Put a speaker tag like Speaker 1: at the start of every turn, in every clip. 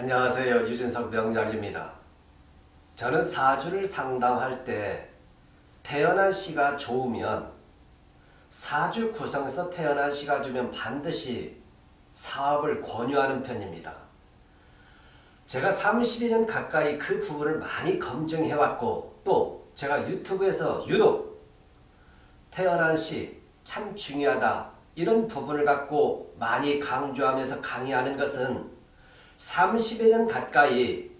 Speaker 1: 안녕하세요. 유진석 명작입니다. 저는 사주를 상담할 때 태어난 시가 좋으면 사주 구성에서 태어난 시가 주면 반드시 사업을 권유하는 편입니다. 제가 32년 가까이 그 부분을 많이 검증해왔고 또 제가 유튜브에서 유독 태어난 시 참 중요하다 이런 부분을 갖고 많이 강조하면서 강의하는 것은 30여 년 가까이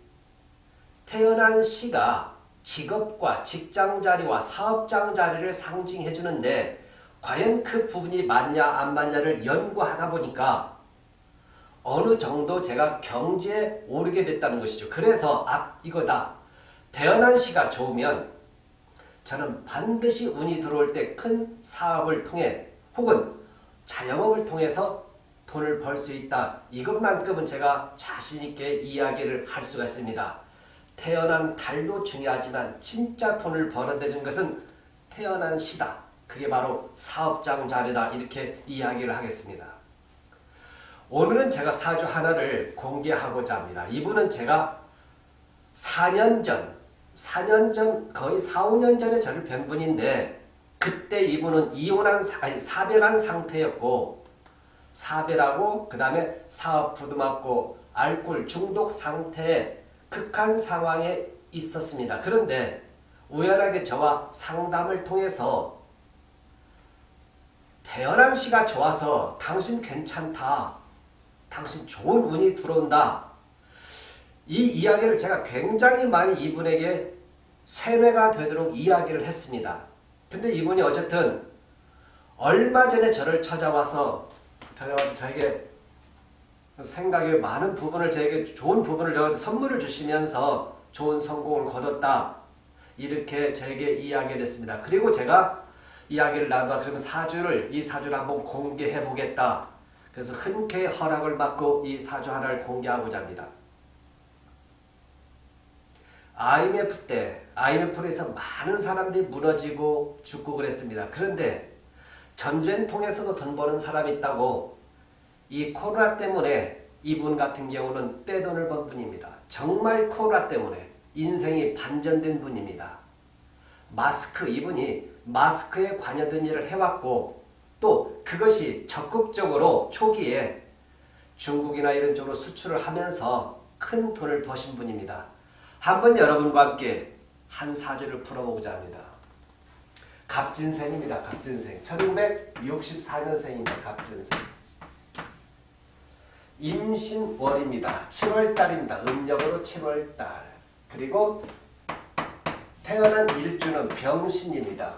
Speaker 1: 태어난 시가 직업과 직장자리와 사업장자리를 상징해 주는데 과연 그 부분이 맞냐 안 맞냐를 연구하다 보니까 어느 정도 제가 경지에 오르게 됐다는 것이죠. 그래서 아 이거다. 태어난 시가 좋으면 저는 반드시 운이 들어올 때 큰 사업을 통해 혹은 자영업을 통해서 돈을 벌 수 있다. 이것만큼은 제가 자신있게 이야기를 할 수가 있습니다. 태어난 달도 중요하지만 진짜 돈을 벌어들이는 것은 태어난 시다. 그게 바로 사업장 자리다. 이렇게 이야기를 하겠습니다. 오늘은 제가 사주 하나를 공개하고자 합니다. 이분은 제가 4년 전, 4년 전, 거의 4, 5년 전에 저를 뵌 분인데 그때 이분은 이혼한, 아니, 사별한 상태였고 사별하고 그 다음에 사업 부도맞고 알코올 중독 상태에 극한 상황에 있었습니다. 그런데 우연하게 저와 상담을 통해서 태어난 시가 좋아서 당신 괜찮다. 당신 좋은 운이 들어온다. 이 이야기를 제가 굉장히 많이 이분에게 세뇌가 되도록 이야기를 했습니다. 근데 이분이 어쨌든 얼마 전에 저를 찾아와서 찾아와서 저에게 생각에 많은 부분을 저에게 좋은 부분을 선물을 주시면서 좋은 성공을 거뒀다. 이렇게 저에게 이야기를 했습니다. 그리고 제가 이야기를 나누다 그러면 사주를 이 사주를 한번 공개해 보겠다. 그래서 흔쾌히 허락을 받고 이 사주 하나를 공개하고자 합니다. IMF 때 IMF로 해서 많은 사람들이 무너지고 죽고 그랬습니다. 그런데 전쟁통에서도 돈 버는 사람이 있다고 이 코로나 때문에 이분 같은 경우는 떼돈을 번 분입니다. 정말 코로나 때문에 인생이 반전된 분입니다. 마스크 이분이 마스크에 관여된 일을 해왔고 또 그것이 적극적으로 초기에 중국이나 이런 쪽으로 수출을 하면서 큰 돈을 버신 분입니다. 한번 여러분과 함께 한 사주를 풀어보고자 합니다. 갑진생입니다. 갑진생. 1964년생입니다. 갑진생. 임신월입니다. 7월달입니다. 음력으로 7월달. 그리고 태어난 일주는 병신입니다.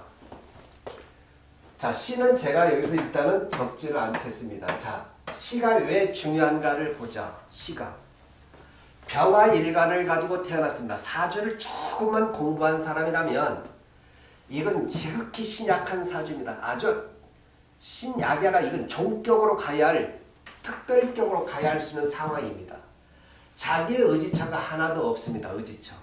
Speaker 1: 자, 시는 제가 여기서 일단은 적지를 않겠습니다. 자, 시가 왜 중요한가를 보자. 시가. 병화 일간을 가지고 태어났습니다. 사주를 조금만 공부한 사람이라면 이건 지극히 신약한 사주입니다. 아주 신약이 아니라 이건 종격으로 가야 할 특별격으로 가야 할 수 있는 상황입니다. 자기의 의지처가 하나도 없습니다. 의지처.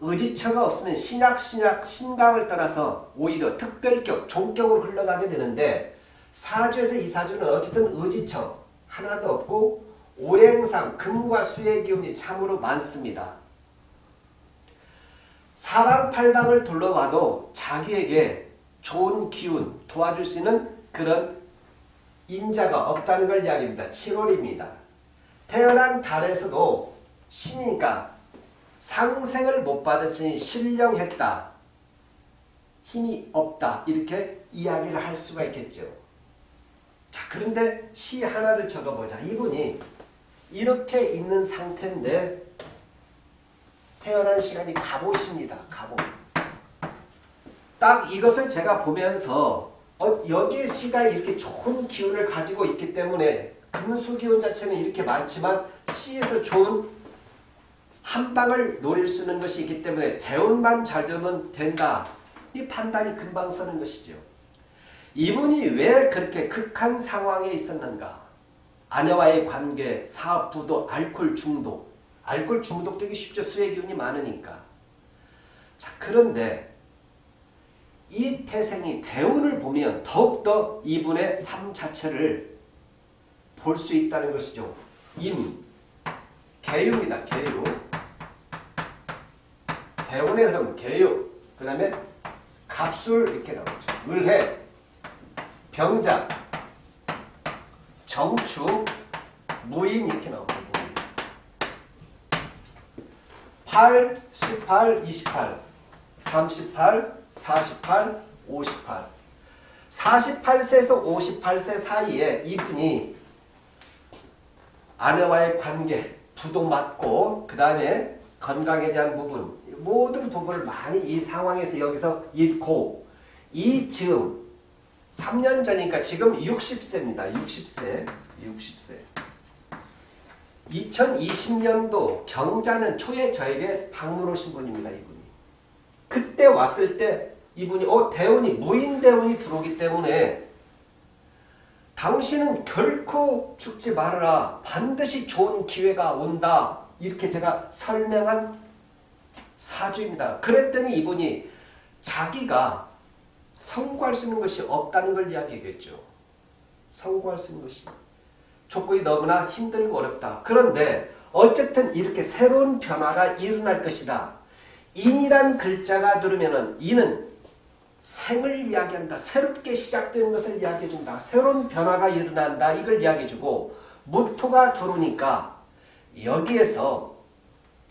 Speaker 1: 의지처가 없으면 신약, 신약, 신강을 떠나서 오히려 특별격, 종격으로 흘러가게 되는데 사주에서 이 사주는 어쨌든 의지처 하나도 없고 오행상 금과 수의 기운이 참으로 많습니다. 사방팔방을 둘러봐도 자기에게 좋은 기운 도와줄 수 있는 그런 인자가 없다는 걸 이야기합니다. 7월입니다. 태어난 달에서도 신이니까 상생을 못 받았으니 신령했다. 힘이 없다. 이렇게 이야기를 할 수가 있겠죠. 자 그런데 시 하나를 적어보자. 이분이 이렇게 있는 상태인데 태어난 시간이 갑옷입니다. 갑옷. 딱 이것을 제가 보면서 어, 여기에 시가 이렇게 좋은 기운을 가지고 있기 때문에 금수 기운 자체는 이렇게 많지만 시에서 좋은 한 방을 노릴 수 있는 것이 있기 때문에 대운만 잘 되면 된다. 이 판단이 금방 서는 것이죠. 이분이 왜 그렇게 극한 상황에 있었는가? 아내와의 관계, 사업 부도, 알코올 중독. 알코올 중독되기 쉽죠. 수의 기운이 많으니까. 자, 그런데 이 태생이 대운을 보면 더욱더 이분의 삶 자체를 볼 수 있다는 것이죠. 임, 개유입니다. 개유. 대운의 흐름 개유. 그 다음에 갑술 이렇게 나오죠. 을해, 병자, 정축, 무인 이렇게 나옵니다. 8, 18, 28, 38, 48, 58. 48세에서 58세 사이에 이분이 아내와의 관계, 부도 맞고 그 다음에 건강에 대한 부분 모든 부분을 많이 이 상황에서 여기서 잃고 이 즈음 3년 전이니까 지금 60세입니다. 60세. 60세. 2020년도 경자는 초에 저에게 방문 오신 분입니다. 이분 이. 그때 왔을 때 이분이 어 대운이 무인 대운이 들어오기 때문에 당신은 결코 죽지 말아라. 반드시 좋은 기회가 온다. 이렇게 제가 설명한 사주입니다. 그랬더니 이분이 자기가 성공할 수 있는 것이 없다는 걸 이야기했죠. 성공할 수 있는 것이. 조건이 너무나 힘들고 어렵다. 그런데 어쨌든 이렇게 새로운 변화가 일어날 것이다. 인이란 글자가 들으면은 이는 생을 이야기한다. 새롭게 시작되는 것을 이야기해준다. 새로운 변화가 일어난다. 이걸 이야기해주고 무토가 들어오니까 여기에서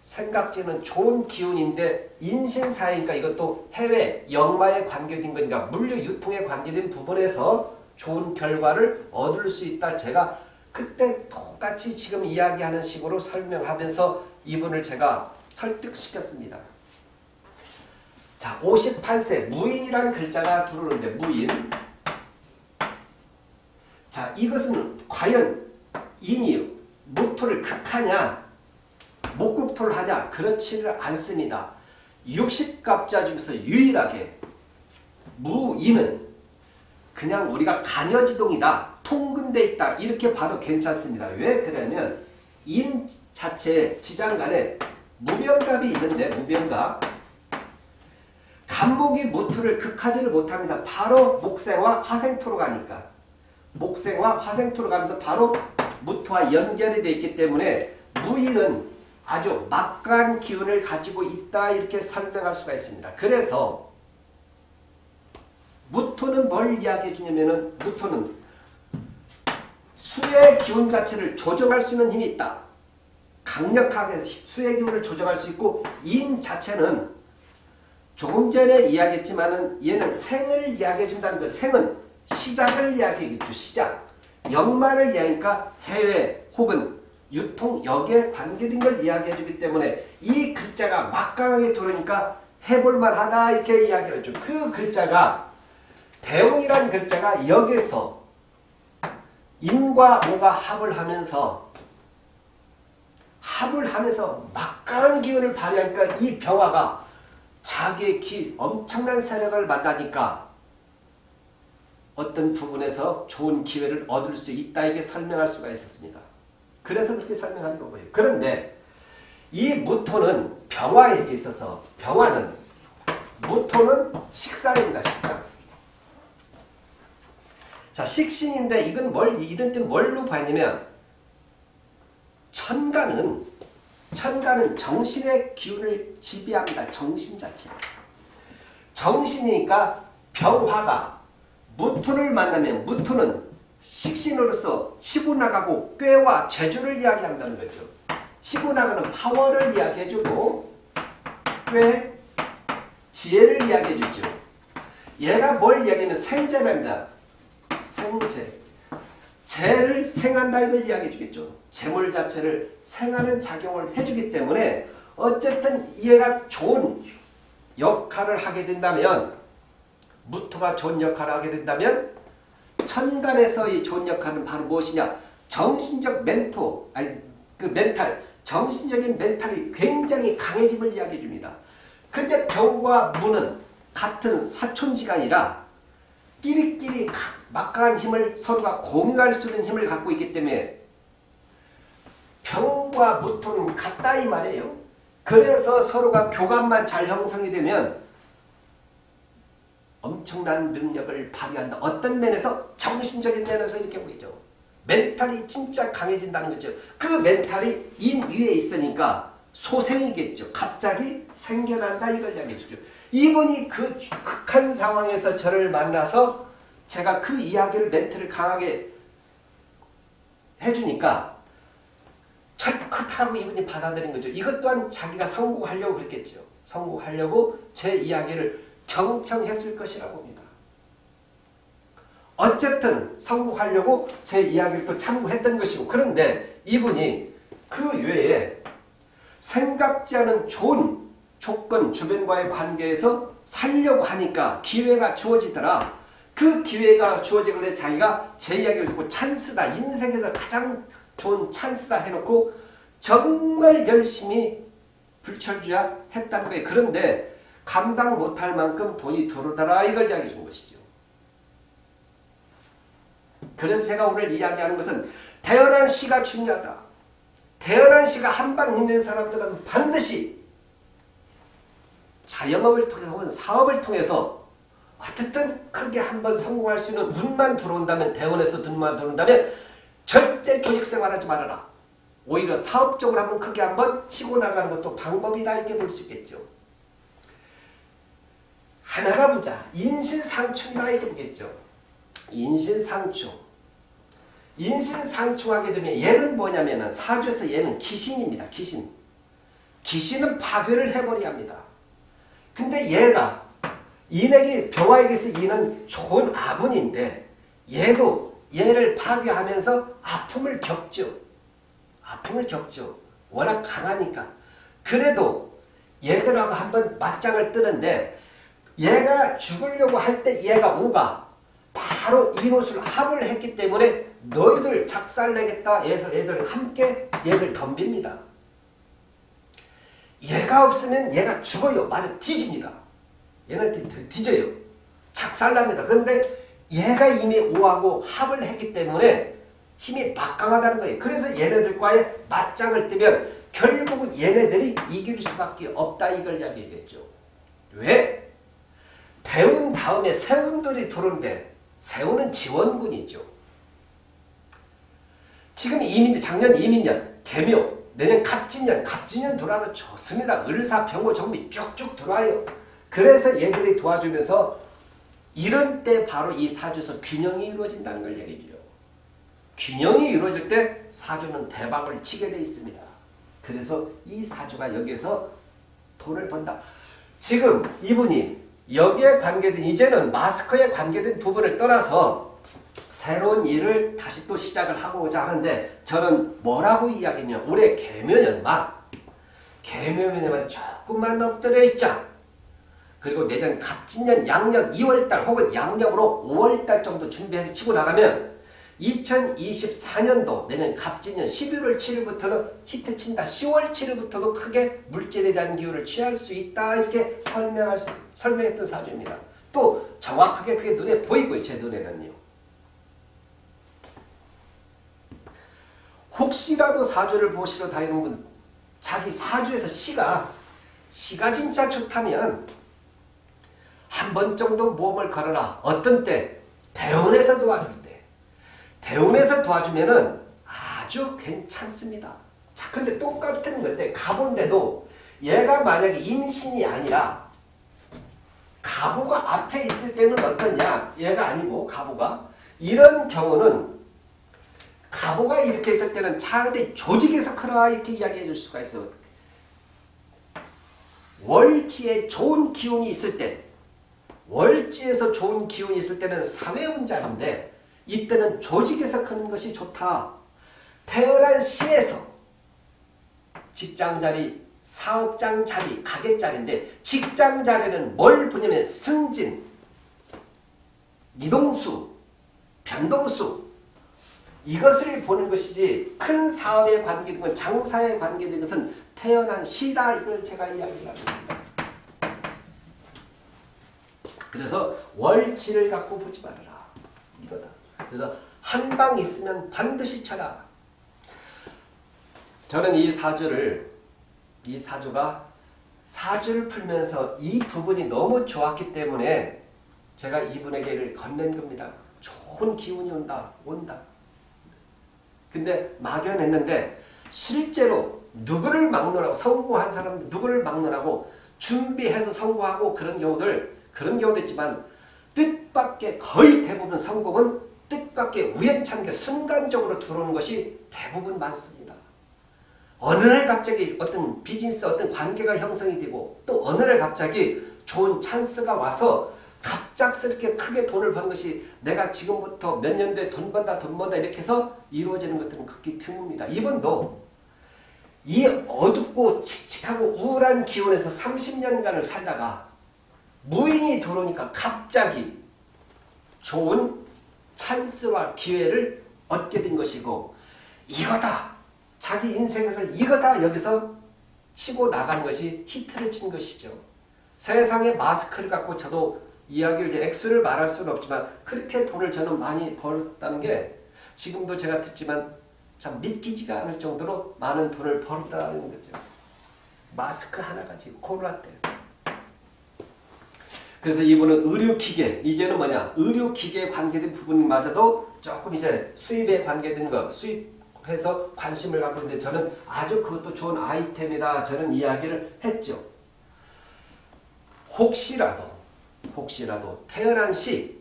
Speaker 1: 생각지는 좋은 기운인데 인신사회니까 이것도 해외 영마에 관계된 거니까 물류 유통에 관계된 부분에서 좋은 결과를 얻을 수 있다. 제가 그때 똑같이 지금 이야기하는 식으로 설명하면서 이분을 제가 설득시켰습니다. 자, 58세 무인이라는 글자가 들어오는데 무인. 자, 이것은 과연 인이 목토를 극하냐 목국토를 하냐 그렇지를 않습니다. 60갑자 중에서 유일하게 무인은 그냥 우리가 간여지동이다. 통근돼 있다. 이렇게 봐도 괜찮습니다. 왜 그러냐면 인 자체 지장간에 무병갑이 있는데 무병갑 간목이 무토를 극하지를 못합니다. 바로 목생과 화생토로 가니까 목생과 화생토로 가면서 바로 무토와 연결이 되어 있기 때문에 무인은 아주 막강한 기운을 가지고 있다 이렇게 설명할 수가 있습니다. 그래서 무토는 뭘 이야기해 주냐면은 무토는 수의 기운 자체를 조정할 수 있는 힘이 있다. 강력하게 수의 기운을 조정할 수 있고 인 자체는 조금 전에 이야기했지만은 얘는 생을 이야기해 준다는 거 생은 시작을 이야기해주죠. 시작. 역마를 이야기하니까 해외 혹은 유통 역에 관계된 걸 이야기해 주기 때문에 이 글자가 막강하게 들어오니까 해볼만 하다 이렇게 이야기를 해줘. 그 글자가 대웅이라는 글자가 여기서 인과 오가 합을 하면서 합을 하면서 막강한 기운을 발휘하니까 이 병화가 자기의 기, 엄청난 세력을 만나니까 어떤 부분에서 좋은 기회를 얻을 수 있다 이게 설명할 수가 있었습니다. 그래서 그렇게 설명하는 거고요. 그런데 이 무토는 병화에 있어서 병화는 무토는 식상입니다. 식상. 자 식신인데 이건 뭘 이런 뜻 뭘로 봤냐면 천간은 천간은 정신의 기운을 지배합니다. 정신 자체. 정신이니까 병화가 무토를 만나면 무토는 식신으로서 치고 나가고 꾀와 재주를 이야기한다는 거죠. 치고 나가는 파워를 이야기해주고 꾀, 지혜를 이야기해주죠. 얘가 뭘 이야기하면 생재입니다. 생재. 재를 생한다 이걸 이야기해 주겠죠. 재물 자체를 생하는 작용을 해주기 때문에 어쨌든 얘가 좋은 역할을 하게 된다면 무토가 좋은 역할을 하게 된다면 천간에서 이 좋은 역할은 바로 무엇이냐? 정신적 멘토, 아니 그 멘탈, 정신적인 멘탈이 굉장히 강해짐을 이야기해 줍니다. 근데 병과 무는 같은 사촌지간이라 끼리끼리 막강한 힘을 서로가 공유할 수 있는 힘을 갖고 있기 때문에 병과 무토는 같다 이 말이에요. 그래서 서로가 교감만 잘 형성이 되면 엄청난 능력을 발휘한다. 어떤 면에서 정신적인 면에서 이렇게 보이죠. 멘탈이 진짜 강해진다는 거죠. 그 멘탈이 인 위에 있으니까 소생이겠죠. 갑자기 생겨난다 이걸 이야기해 주죠. 이분이 그 극한 상황에서 저를 만나서 제가 그 이야기를 멘트를 강하게 해주니까 철컷하고 이분이 받아들인 거죠. 이것 또한 자기가 성공하려고 그랬겠죠. 성공하려고 제 이야기를 경청했을 것이라고 봅니다. 어쨌든 성공하려고 제 이야기를 또 참고했던 것이고 그런데 이분이 그 외에 생각지 않은 좋은 조건 주변과의 관계에서 살려고 하니까 기회가 주어지더라. 그 기회가 주어지길래 자기가 제 이야기를 듣고 찬스다. 인생에서 가장 좋은 찬스다 해놓고 정말 열심히 불철주야 했다는 거예요. 그런데 감당 못할 만큼 돈이 들어오더라 이걸 이야기해 준 것이죠. 그래서 제가 오늘 이야기하는 것은 태어난 시가 중요하다. 태어난 시가 한방 있는 사람들은 반드시 자영업을 통해서 혹은 사업을 통해서 어쨌든 크게 한번 성공할 수 있는 운만 들어온다면 대원에서 돈만 들어온다면 절대 조직 생활 하지 말아라. 오히려 사업적으로 한번 크게 한번 치고 나가는 것도 방법이다 이렇게 볼 수 있겠죠. 하나가 보자. 인신상충이다 이렇게 보겠죠. 인신상충. 인신상충하게 되면 얘는 뭐냐면은 사주에서 얘는 기신입니다. 기신. 기신은 파괴를 해버려야 합니다. 근데 얘가 인에게 병화에게서 이는 좋은 아분인데 얘도 얘를 파괴하면서 아픔을 겪죠. 아픔을 겪죠. 워낙 강하니까. 그래도 얘들하고 한번 맞짱을 뜨는데 얘가 죽으려고 할 때 얘가 오가 바로 이노술 합을 했기 때문에 너희들 작살내겠다 해서 얘들 함께 얘를 덤빕니다. 얘가 없으면 얘가 죽어요. 말을 뒤집니다. 얘는 뒤져요. 작살납니다. 그런데 얘가 이미 오하고 합을 했기 때문에 힘이 막강하다는 거예요. 그래서 얘네들과의 맞짱을 뜨면 결국은 얘네들이 이길 수밖에 없다 이걸 이야기했겠죠. 왜? 대운 다음에 세운들이 들어오는데 세운은 지원군이죠. 지금 이민 작년 이민년 개묘 내년 갑진년 갑진년 들어와도 좋습니다. 을사 병호 정비 쭉쭉 들어와요. 그래서 얘들이 도와주면서 이런 때 바로 이 사주에서 균형이 이루어진다는 걸 얘기해요. 균형이 이루어질 때 사주는 대박을 치게 돼 있습니다. 그래서 이 사주가 여기에서 돈을 번다. 지금 이분이 여기에 관계된 이제는 마스크에 관계된 부분을 떠나서 새로운 일을 다시 또 시작을 하고자 하는데 저는 뭐라고 이야기냐 올해 개묘년만 개묘년만 조금만 엎드려 있자 그리고 내년 갑진년 양력 2월달 혹은 양력으로 5월달 정도 준비해서 치고 나가면 2024년도 내년 갑진년 11월 7일부터는 히트 친다. 10월 7일부터도 크게 물질에 대한 기운을 취할 수 있다. 이렇게 설명할 수, 설명했던 사주입니다. 또 정확하게 그게 눈에 보이고요. 제 눈에는요. 혹시라도 사주를 보시러 다니는 분 자기 사주에서 시가 시가 진짜 좋다면 한 번 정도 모험을 걸어라. 어떤 때? 대원에서 도와줄 때. 대원에서 도와주면은 아주 괜찮습니다. 자, 근데 똑같은 건데 가본데도 얘가 만약에 임신이 아니라 가부가 앞에 있을 때는 어떠냐? 얘가 아니고 가부가 이런 경우는 가부가 이렇게 있을 때는 차라리 조직에서 크라 이렇게 이야기해 줄 수가 있어요. 월지에 좋은 기운이 있을 때 월지에서 좋은 기운이 있을 때는 사회운자인데 이때는 조직에서 크는 것이 좋다. 태어난 시에서 직장자리, 사업장 자리, 가게자리인데 직장 자리는 뭘 보냐면 승진, 이동수, 변동수 이것을 보는 것이지 큰 사업에 관계된 장사에 관계된 것은 태어난 시다 이걸 제가 이야기를 합니다. 그래서 월치를 갖고 보지 말아라. 이거다. 그래서 한 방 있으면 반드시 쳐라. 저는 이 사주를 이 사주가 사주를 풀면서 이 부분이 너무 좋았기 때문에 제가 이분에게를 건넨 겁니다. 좋은 기운이 온다. 온다. 근데 막연했는데 실제로 누구를 막론하고 성공한 사람 누구를 막론하고 준비해서 성공하고 그런 경우들 그런 경우도 있지만 뜻밖의 거의 대부분 성공은 뜻밖의 우연찮게 순간적으로 들어오는 것이 대부분 많습니다. 어느 날 갑자기 어떤 비즈니스 어떤 관계가 형성이 되고 또 어느 날 갑자기 좋은 찬스가 와서 갑작스럽게 크게 돈을 버는 것이 내가 지금부터 몇 년도에 돈 번다 돈 번다 이렇게 해서 이루어지는 것들은 극히 드뭅니다. 이분도 이 어둡고 칙칙하고 우울한 기운에서 30년간을 살다가 무인이 들어오니까 갑자기 좋은 찬스와 기회를 얻게 된 것이고 이거다 자기 인생에서 이거다 여기서 치고 나간 것이 히트를 친 것이죠. 세상에 마스크를 갖고 저도 이야기를 이제 액수를 말할 수는 없지만 그렇게 돈을 저는 많이 벌었다는 게 지금도 제가 듣지만 참 믿기지가 않을 정도로 많은 돈을 벌었다는 거죠. 마스크 하나 가지고 코로나 때. 그래서 이분은 의료기계, 이제는 뭐냐 의료기계에 관계된 부분마저도 조금 이제 수입에 관계된 거 수입해서 관심을 갖고 있는데 저는 아주 그것도 좋은 아이템이다 저는 이야기를 했죠. 혹시라도 혹시라도 태어난 시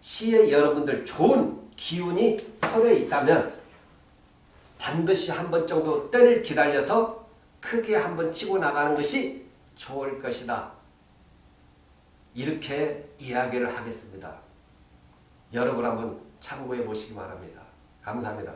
Speaker 1: 시에 여러분들 좋은 기운이 설에 있다면 반드시 한 번 정도 때를 기다려서 크게 한 번 치고 나가는 것이 좋을 것이다. 이렇게 이야기를 하겠습니다. 여러분 한번 참고해 보시기 바랍니다. 감사합니다.